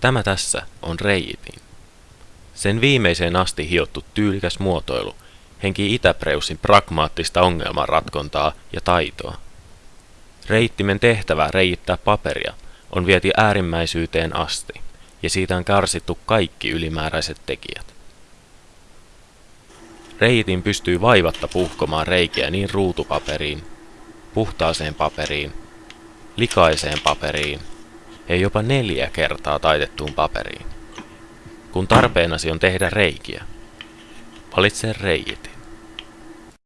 Tämä tässä on reiitin. Sen viimeiseen asti hiottu tyylikäs muotoilu henki Itäpreusin pragmaattista ongelmanratkontaa ja taitoa. Reittimen tehtävä reiittää paperia on vieti äärimmäisyyteen asti, ja siitä on karsittu kaikki ylimääräiset tekijät. Reitin pystyy vaivatta puhkomaan reikiä niin ruutupaperiin, puhtaaseen paperiin, likaiseen paperiin ja jopa neljä kertaa taitettuun paperiin. Kun tarpeenasi on tehdä reikiä, valitse reiitin.